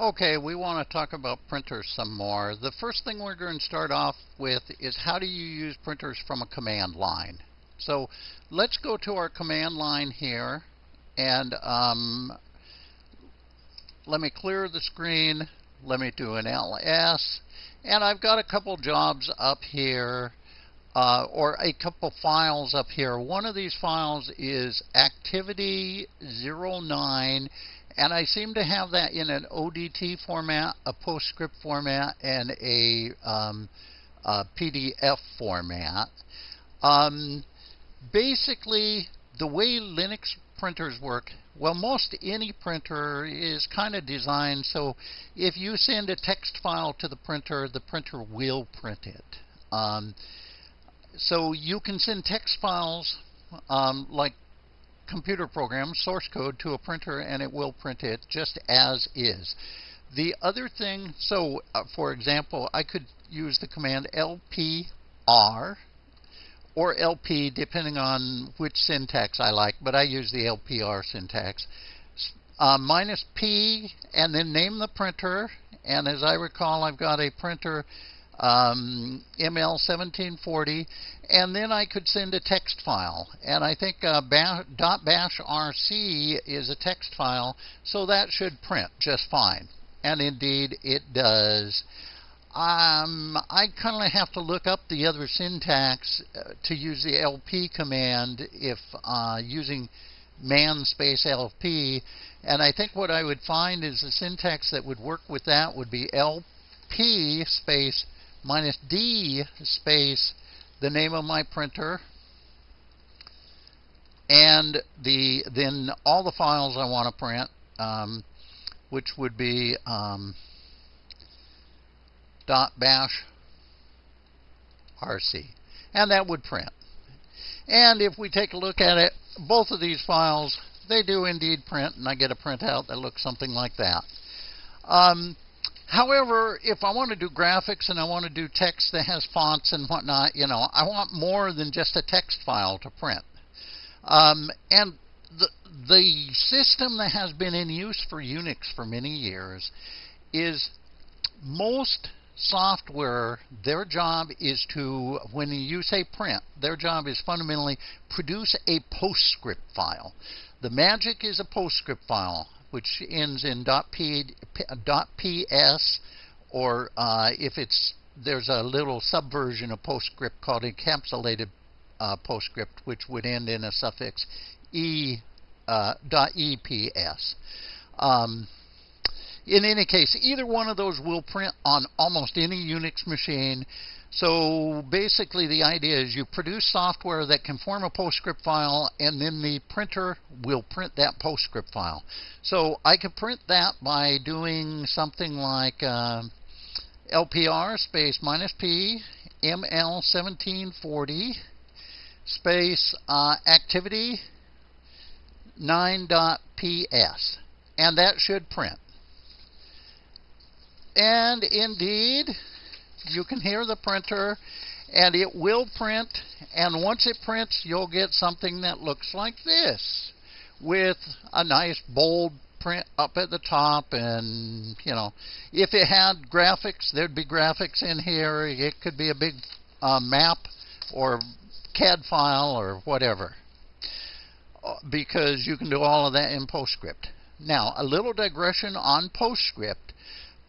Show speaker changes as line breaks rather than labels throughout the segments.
Okay, we want to talk about printers some more. The first thing we're going to start off with is how do you use printers from a command line. So let's go to our command line here and um, let me clear the screen. Let me do an ls. And I've got a couple jobs up here uh, or a couple files up here. One of these files is activity 09 and I seem to have that in an ODT format, a PostScript format, and a, um, a PDF format. Um, basically, the way Linux printers work, well, most any printer is kind of designed so if you send a text file to the printer, the printer will print it. Um, so you can send text files um, like computer program, source code, to a printer and it will print it just as is. The other thing, so uh, for example, I could use the command lpr or lp depending on which syntax I like, but I use the lpr syntax. Uh, minus p and then name the printer. And as I recall, I've got a printer um, ML1740, and then I could send a text file. And I think uh, .bash rc is a text file, so that should print just fine. And indeed, it does. Um, I kind of have to look up the other syntax uh, to use the LP command if uh, using man space LP. And I think what I would find is the syntax that would work with that would be LP space minus D space the name of my printer and the then all the files I want to print, um, which would be um, dot bash rc, and that would print. And if we take a look at it, both of these files they do indeed print, and I get a printout that looks something like that. Um, However, if I want to do graphics and I want to do text that has fonts and whatnot, you know, I want more than just a text file to print. Um, and the, the system that has been in use for Unix for many years is most software, their job is to, when you say print, their job is fundamentally produce a PostScript file. The magic is a PostScript file which ends in .ps, or uh, if it's there's a little subversion of PostScript called encapsulated uh, PostScript, which would end in a suffix e uh, .eps. Um, in any case, either one of those will print on almost any Unix machine. So basically the idea is you produce software that can form a PostScript file and then the printer will print that PostScript file. So I could print that by doing something like uh, LPR space minus P ML1740 space uh, activity 9.ps and that should print. And indeed, you can hear the printer and it will print and once it prints you'll get something that looks like this with a nice bold print up at the top and you know if it had graphics there'd be graphics in here. It could be a big uh, map or CAD file or whatever uh, because you can do all of that in PostScript. Now a little digression on PostScript.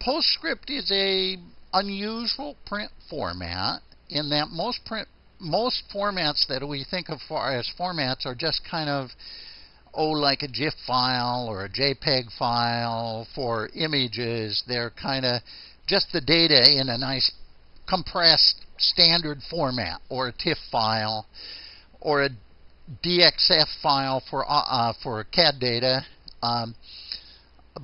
PostScript is a unusual print format in that most print most formats that we think of as formats are just kind of oh like a GIF file or a JPEG file for images. They're kind of just the data in a nice compressed standard format or a TIFF file or a DXF file for uh, uh for CAD data. Um,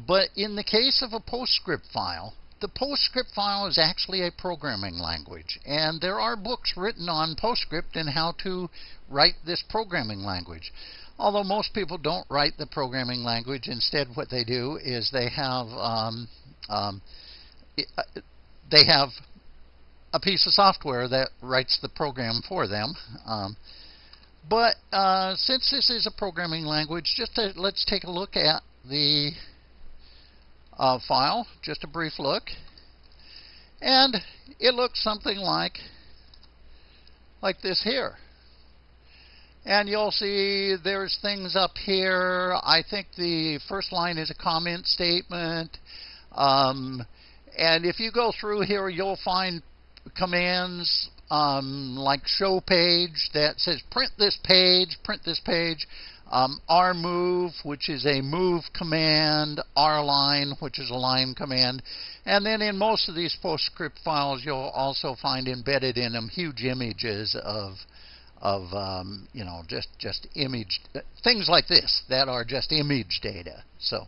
but in the case of a PostScript file, the PostScript file is actually a programming language, and there are books written on PostScript and how to write this programming language. Although most people don't write the programming language, instead what they do is they have um, um, uh, they have a piece of software that writes the program for them. Um, but uh, since this is a programming language, just to, let's take a look at the uh, file, just a brief look. And it looks something like, like this here. And you'll see there's things up here. I think the first line is a comment statement. Um, and if you go through here, you'll find commands um, like show page that says print this page, print this page. Um, rmove, which is a move command, rline, which is a line command. And then in most of these PostScript files, you'll also find embedded in them huge images of of um, you know just just image things like this that are just image data. So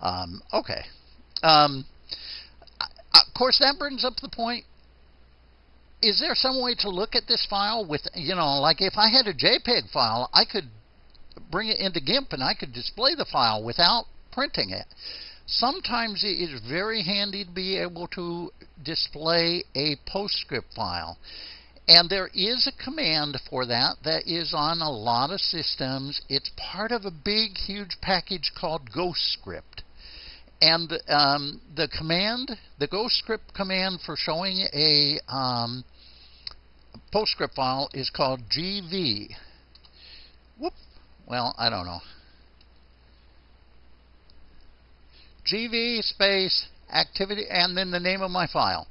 um, okay, um, of course that brings up the point. Is there some way to look at this file with you know like if I had a JPEG file, I could bring it into GIMP and I could display the file without printing it. Sometimes it is very handy to be able to display a PostScript file. And there is a command for that that is on a lot of systems. It's part of a big, huge package called GhostScript. And um, the command, the GhostScript command for showing a um, PostScript file is called GV. Whoop. Well, I don't know. GV space activity and then the name of my file.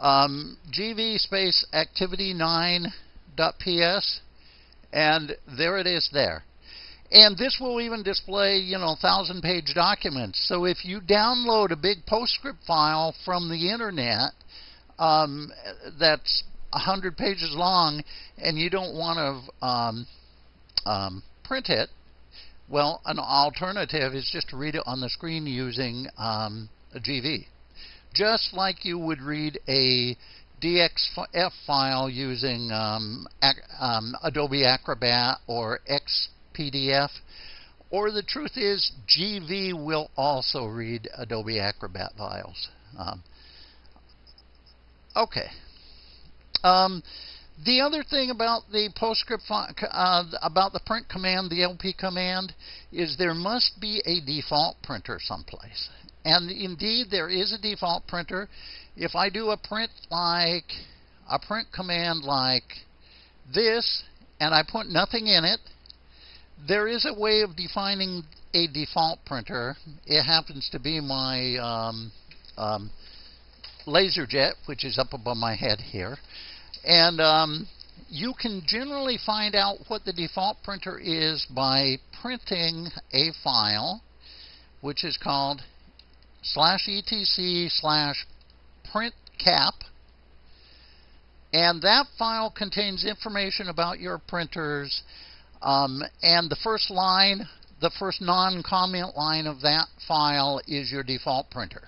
Um, GV space activity9.ps and there it is there. And this will even display, you know, thousand page documents. So if you download a big PostScript file from the internet um, that's 100 pages long and you don't want to um, um, print it, well, an alternative is just to read it on the screen using um, a GV. Just like you would read a DXF file using um, um, Adobe Acrobat or XPDF, or the truth is GV will also read Adobe Acrobat files. Um, okay. The other thing about the PostScript uh, about the print command, the LP command, is there must be a default printer someplace. And indeed, there is a default printer. If I do a print like a print command like this, and I put nothing in it, there is a way of defining a default printer. It happens to be my um, um, LaserJet, which is up above my head here. And um, you can generally find out what the default printer is by printing a file, which is called slash etc slash print cap. And that file contains information about your printers. Um, and the first line, the first non-comment line of that file is your default printer.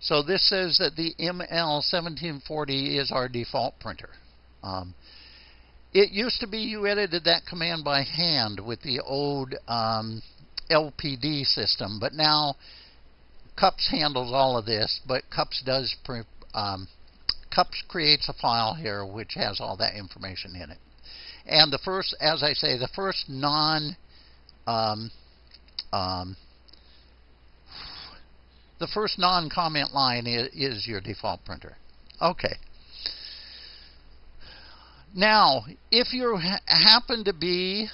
So this says that the ML1740 is our default printer. Um, it used to be you edited that command by hand with the old um, LPD system, but now CUPS handles all of this, but CUPS does um, CUPS creates a file here which has all that information in it. And the first, as I say, the first non um, um, the first non-comment line is, your default printer. Okay. Now, if you ha happen to be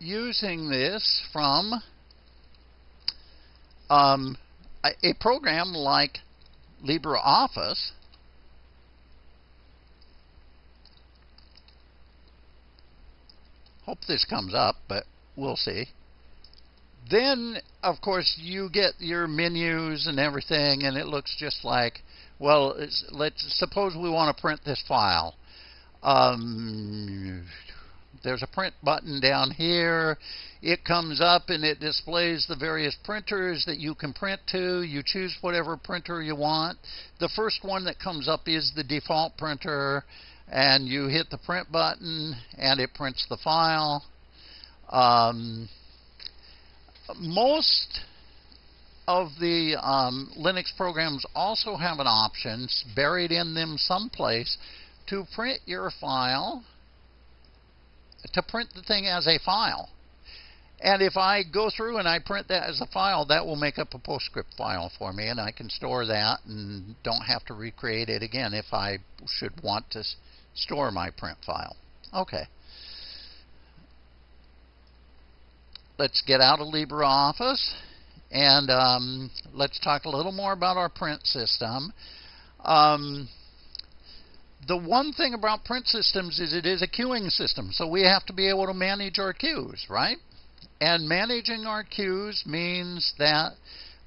using this from um, a, a program like LibreOffice, hope this comes up, but we'll see. Then, of course, you get your menus and everything, and it looks just like, well, let's suppose we want to print this file. Um, there's a print button down here. It comes up and it displays the various printers that you can print to. You choose whatever printer you want. The first one that comes up is the default printer, and you hit the print button, and it prints the file. Um, most of the um, Linux programs also have an option buried in them someplace to print your file, to print the thing as a file. And if I go through and I print that as a file, that will make up a PostScript file for me, and I can store that and don't have to recreate it again if I should want to store my print file. Okay. Let's get out of LibreOffice and um, let's talk a little more about our print system. Um, the one thing about print systems is it is a queuing system, so we have to be able to manage our queues, right? And managing our queues means that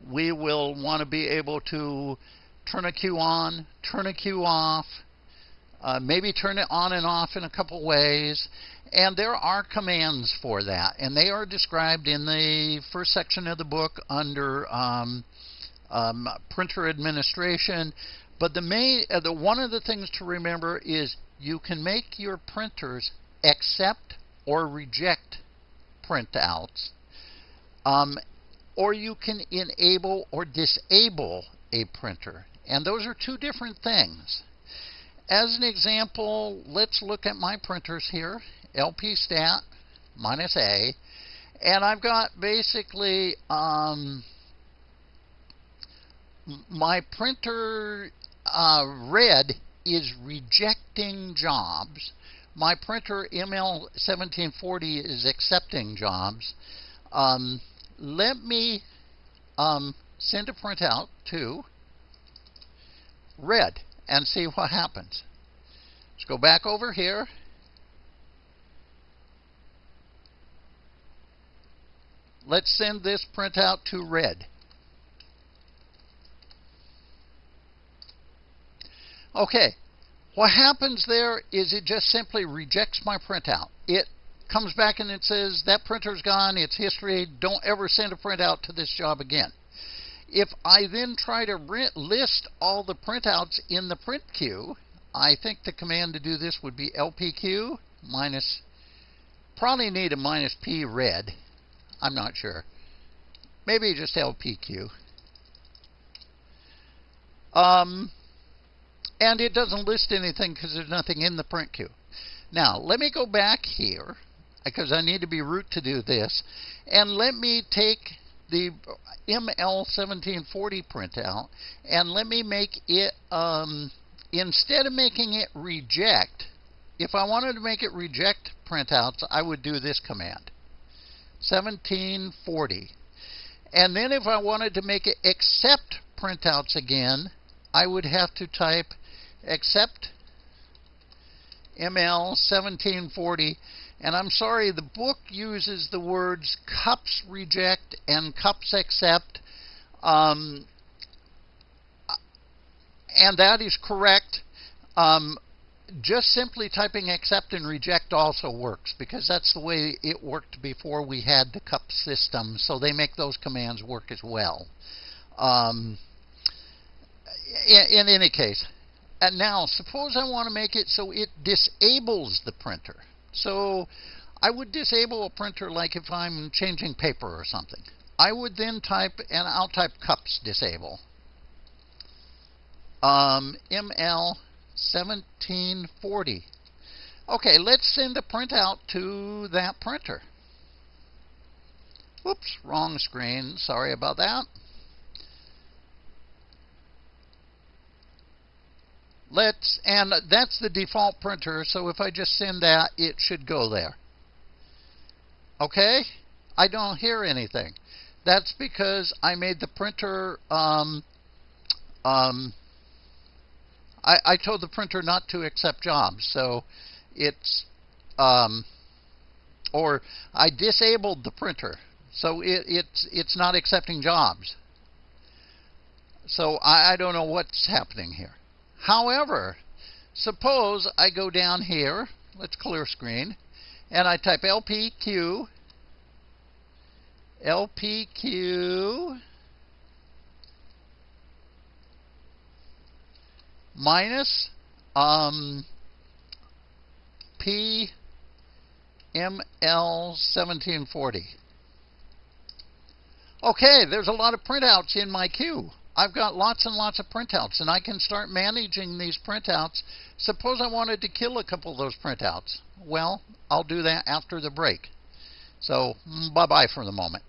we will want to be able to turn a queue on, turn a queue off, uh, maybe turn it on and off in a couple ways. And there are commands for that, and they are described in the first section of the book under um, um, printer administration. But the main, uh, the one of the things to remember is you can make your printers accept or reject printouts, um, or you can enable or disable a printer, and those are two different things. As an example, let's look at my printers here, LP stat minus A, and I've got basically um, my printer uh, red is rejecting jobs. My printer ML1740 is accepting jobs. Um, let me um, send a printout to red and see what happens. Let's go back over here. Let's send this printout to red. Okay, what happens there is it just simply rejects my printout. It comes back and it says that printer's gone, it's history, don't ever send a printout to this job again. If I then try to list all the printouts in the print queue, I think the command to do this would be lpq minus, probably need a minus p red. I'm not sure. Maybe just lpq. Um, and it doesn't list anything because there's nothing in the print queue. Now, let me go back here because I need to be root to do this. And let me take the ML1740 printout and let me make it, um, instead of making it reject, if I wanted to make it reject printouts, I would do this command 1740. And then if I wanted to make it accept printouts again, I would have to type accept ML 1740 and I'm sorry, the book uses the words cups reject and cups accept. Um, and that is correct. Um, just simply typing accept and reject also works because that's the way it worked before we had the cup system. So they make those commands work as well. Um, in, in any case, and now suppose I want to make it so it disables the printer. So I would disable a printer like if I'm changing paper or something. I would then type, and I'll type cups disable. Um, ML 1740. Okay, let's send a printout to that printer. Whoops, wrong screen. Sorry about that. let's, and that's the default printer, so if I just send that, it should go there. Okay? I don't hear anything. That's because I made the printer, um, um, I, I told the printer not to accept jobs, so it's, um, or I disabled the printer, so it, it's, it's not accepting jobs. So I, I don't know what's happening here. However, suppose I go down here, let's clear screen, and I type LPQ, LPQ minus um, PML1740. Okay, there's a lot of printouts in my queue. I've got lots and lots of printouts, and I can start managing these printouts. Suppose I wanted to kill a couple of those printouts. Well, I'll do that after the break. So bye-bye for the moment.